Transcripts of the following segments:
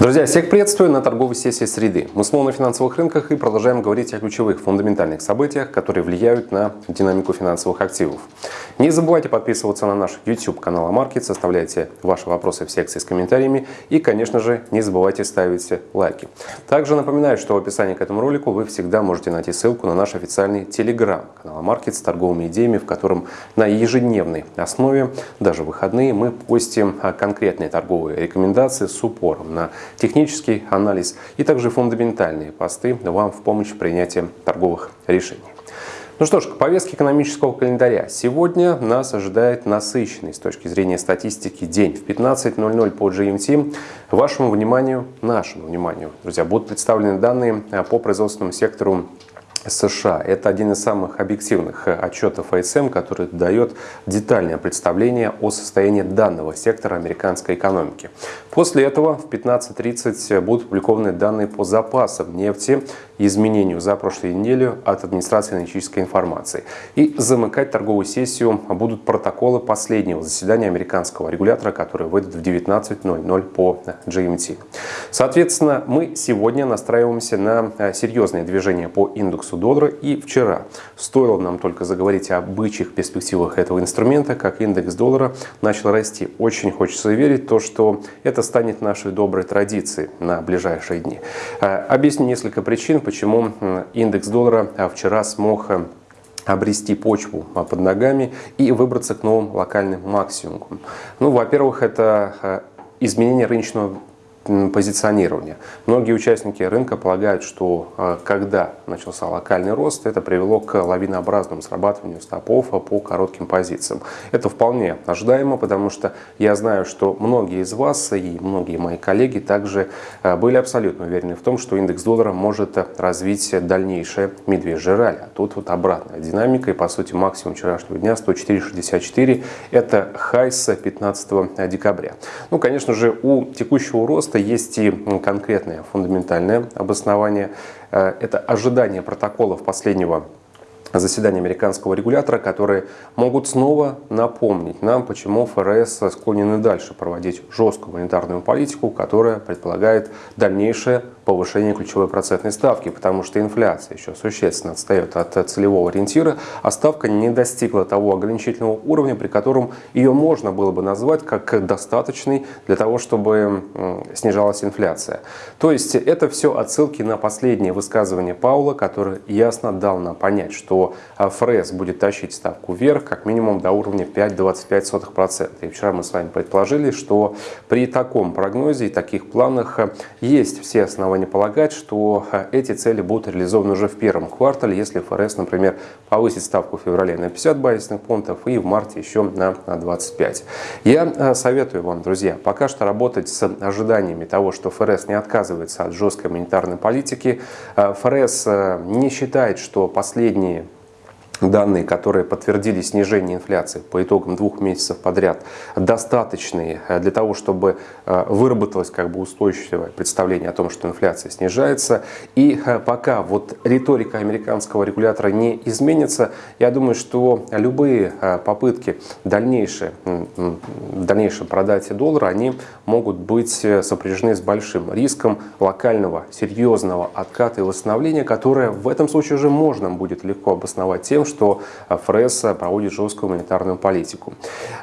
Друзья, всех приветствую на торговой сессии среды. Мы снова на финансовых рынках и продолжаем говорить о ключевых фундаментальных событиях, которые влияют на динамику финансовых активов. Не забывайте подписываться на наш YouTube канал Амаркет, составляйте ваши вопросы в секции с комментариями и, конечно же, не забывайте ставить лайки. Также напоминаю, что в описании к этому ролику вы всегда можете найти ссылку на наш официальный Telegram канал Амаркет с торговыми идеями, в котором на ежедневной основе, даже выходные, мы постим конкретные торговые рекомендации с упором на технический анализ и также фундаментальные посты вам в помощь в принятии торговых решений. Ну что ж, к повестке экономического календаря. Сегодня нас ожидает насыщенный с точки зрения статистики день. В 15.00 по GMT вашему вниманию, нашему вниманию, друзья, будут представлены данные по производственному сектору США. Это один из самых объективных э, отчетов АСМ, который дает детальное представление о состоянии данного сектора американской экономики. После этого в 15.30 будут опубликованы данные по запасам нефти, изменению за прошлую неделю от администрации аналитической информации. И замыкать торговую сессию будут протоколы последнего заседания американского регулятора, который выйдет в 19.00 по GMT. Соответственно, мы сегодня настраиваемся на э, серьезные движения по индексу доллара. И вчера стоило нам только заговорить о бычьих перспективах этого инструмента, как индекс доллара начал расти. Очень хочется верить то, что это станет нашей доброй традицией на ближайшие дни. Э, объясню несколько причин, почему индекс доллара э, вчера смог э, обрести почву под ногами и выбраться к новым локальным максимумам. Ну, во-первых, это изменение рыночного позиционирования. Многие участники рынка полагают, что а, когда начался локальный рост, это привело к лавинообразному срабатыванию стопов по коротким позициям. Это вполне ожидаемо, потому что я знаю, что многие из вас и многие мои коллеги также а, были абсолютно уверены в том, что индекс доллара может развить дальнейшее медвежье ралли. А тут вот обратная динамика и по сути максимум вчерашнего дня 104.64 это хай с 15 декабря. Ну, конечно же, у текущего роста есть и конкретное фундаментальное обоснование. Э, это ожидание протоколов последнего заседания американского регулятора, которые могут снова напомнить нам, почему ФРС склонен и дальше проводить жесткую монетарную политику, которая предполагает дальнейшее повышение ключевой процентной ставки, потому что инфляция еще существенно отстает от целевого ориентира, а ставка не достигла того ограничительного уровня, при котором ее можно было бы назвать как достаточный для того, чтобы снижалась инфляция. То есть это все отсылки на последнее высказывание Паула, который ясно дал нам понять, что ФРС будет тащить ставку вверх как минимум до уровня 5,25%. И вчера мы с вами предположили, что при таком прогнозе и таких планах есть все основания полагать, что э, эти цели будут реализованы уже в первом квартале, если ФРС, например, повысит ставку в феврале на 50 базисных пунктов и в марте еще на 25. Я советую вам, друзья, пока что работать с ожиданиями того, что ФРС не отказывается от жесткой монетарной политики. ФРС не считает, что последние данные, которые подтвердили снижение инфляции по итогам двух месяцев подряд, достаточные э, для того, чтобы э, выработалось как бы устойчивое представление о том, что инфляция снижается. И э, пока вот риторика американского регулятора не изменится, я думаю, что любые попытки дальнейшие, дальнейшее продать доллара, они могут быть сопряжены с большим риском локального серьезного отката и восстановления, которое в этом случае уже можно будет легко обосновать тем, что ФРС проводит жесткую монетарную политику.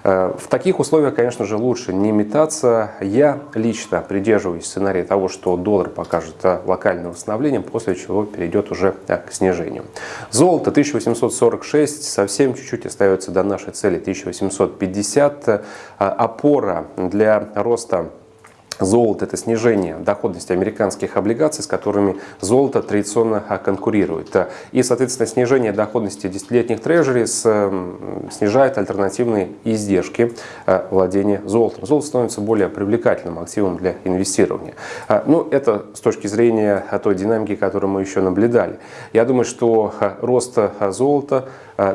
Э, в таких условиях, конечно же, лучше не метаться. Я лично придерживаюсь сценария того, что доллар покажет локальное восстановление, после чего перейдет уже к снижению. Золото 1846, совсем чуть-чуть остается до нашей цели 1850. Э, опора для роста Золото – это снижение доходности американских облигаций, с которыми золото традиционно конкурирует. И, соответственно, снижение доходности десятилетних трежери снижает альтернативные издержки а, владения золотом. Золото становится более привлекательным активом для инвестирования. А, ну, это с точки зрения той динамики, которую мы еще наблюдали. Я думаю, что рост золота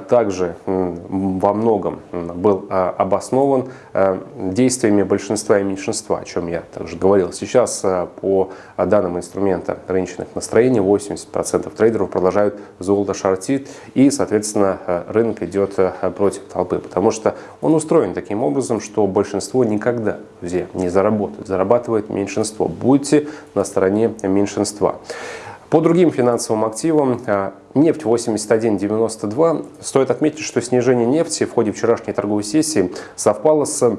также во многом был обоснован действиями большинства и меньшинства, о чем я также говорил. Сейчас по данным инструмента рыночных настроений 80% трейдеров продолжают золото шортить и, соответственно, рынок идет против толпы, потому что он устроен таким образом, что большинство никогда, друзья, не заработает, зарабатывает меньшинство. Будьте на стороне меньшинства. По другим финансовым активам, а, нефть 81.92, стоит отметить, что снижение нефти в ходе вчерашней торговой сессии совпало с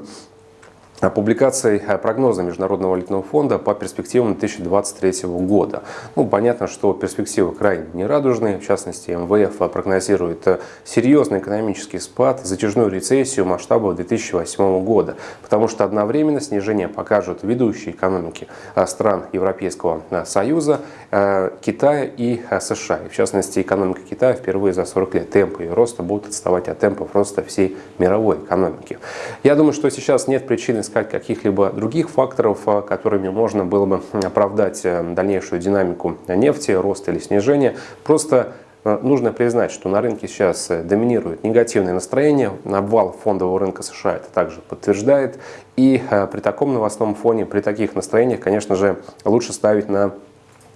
публикацией э, прогноза Международного валютного фонда по перспективам 2023 года. Ну, понятно, что перспективы крайне нерадужные. В частности, МВФ прогнозирует э, серьезный экономический спад, затяжную рецессию масштабов 2008 года, потому что одновременно снижение покажут ведущие экономики э, стран Европейского Союза, Китая и США. И в частности, экономика Китая впервые за 40 лет темпы ее роста будут отставать от темпов роста всей мировой экономики. Я думаю, что сейчас нет причины искать каких-либо других факторов, а, которыми можно было бы оправдать э, дальнейшую динамику нефти, рост или снижение. Просто э, нужно признать, что на рынке сейчас э, доминирует негативное настроение. Обвал фондового рынка США это также подтверждает. И при таком новостном фоне, при таких настроениях, конечно же, лучше ставить на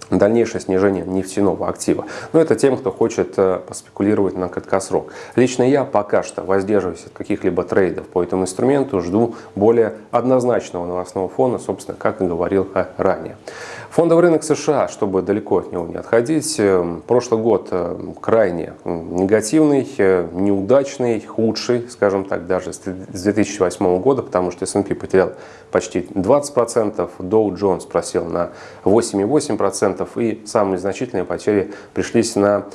дальнейшее снижение нефтяного актива. Но это тем, кто хочет э, поспекулировать на краткосрок. Лично я пока что воздерживаюсь от каких-либо трейдов по этому инструменту, жду более однозначного новостного фона, собственно, как и говорил э, ранее. Фондовый рынок США, чтобы далеко от него не отходить, э, прошлый год крайне негативный, неудачный, худший, скажем так, даже с 2008 года, потому что S&P потерял почти 20%, Dow Jones просел на 8,8% и самые значительные потери пришлись на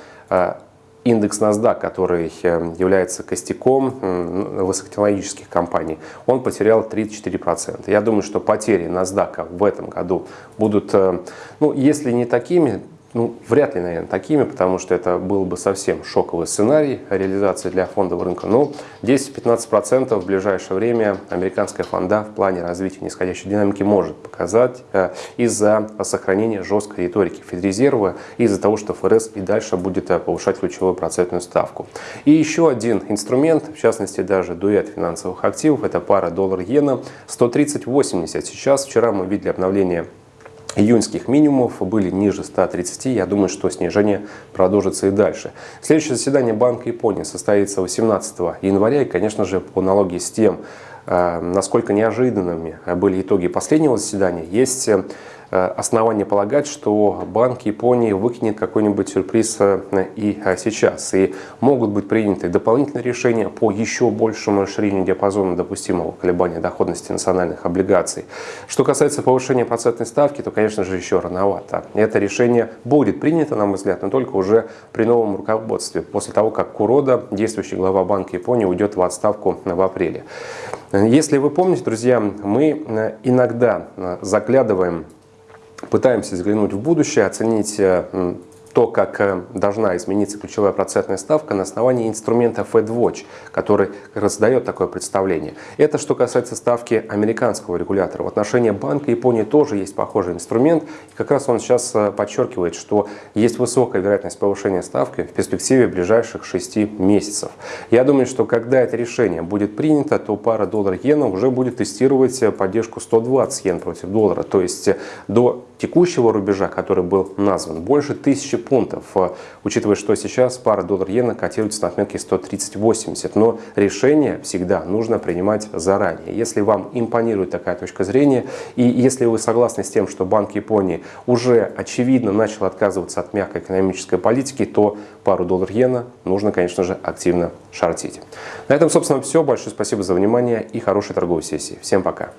индекс NASDAQ, который э, является костяком высокотехнологических компаний, он потерял 34%. Я думаю, что потери NASDAQ в этом году будут, э, ну, если не такими, ну, вряд ли, наверное, такими, потому что это был бы совсем шоковый сценарий реализации для фондового рынка. Но 10-15% в ближайшее время американская фонда в плане развития нисходящей динамики может показать э, из-за сохранения жесткой риторики Федрезерва, из-за того, что ФРС и дальше будет э, повышать ключевую процентную ставку. И еще один инструмент, в частности даже дуэт финансовых активов, это пара доллар-иена 130.80. Сейчас, вчера мы видели обновление июньских минимумов были ниже 130. Я думаю, что снижение продолжится и дальше. Следующее заседание Банка Японии состоится 18 января. И, конечно же, по аналогии с тем, э, насколько неожиданными были итоги последнего заседания, есть э, основания полагать, что Банк Японии выкинет какой-нибудь сюрприз э, и э, сейчас. И могут быть приняты дополнительные решения по еще большему расширению диапазона допустимого колебания доходности национальных облигаций. Что касается повышения процентной ставки, то, конечно же, еще рановато. Это решение будет принято, на мой взгляд, но только уже при новом руководстве, после того, как Курода, действующий глава Банка Японии, уйдет в отставку в апреле. Если вы помните, друзья, мы иногда заглядываем пытаемся взглянуть в будущее, оценить э, то, как э, должна измениться ключевая процентная ставка на основании инструмента FedWatch, который раздает такое представление. Это что касается ставки американского регулятора. В отношении Банка Японии тоже есть похожий инструмент. И как раз он сейчас э, подчеркивает, что есть высокая вероятность повышения ставки в перспективе ближайших 6 месяцев. Я думаю, что когда это решение будет принято, то пара доллар-иена уже будет тестировать поддержку 120 йен против доллара. То есть до текущего рубежа, который был назван, больше 1000 пунктов, э, учитывая, что сейчас пара доллар-иена котируется на отметке 130.80. Но решение всегда нужно принимать заранее. Если вам импонирует такая точка зрения, и если вы согласны с тем, что Банк Японии уже очевидно начал отказываться от мягкой экономической политики, то пару доллар-иена нужно, конечно же, активно шортить. На этом, собственно, все. Большое спасибо за внимание и хорошей торговой сессии. Всем пока!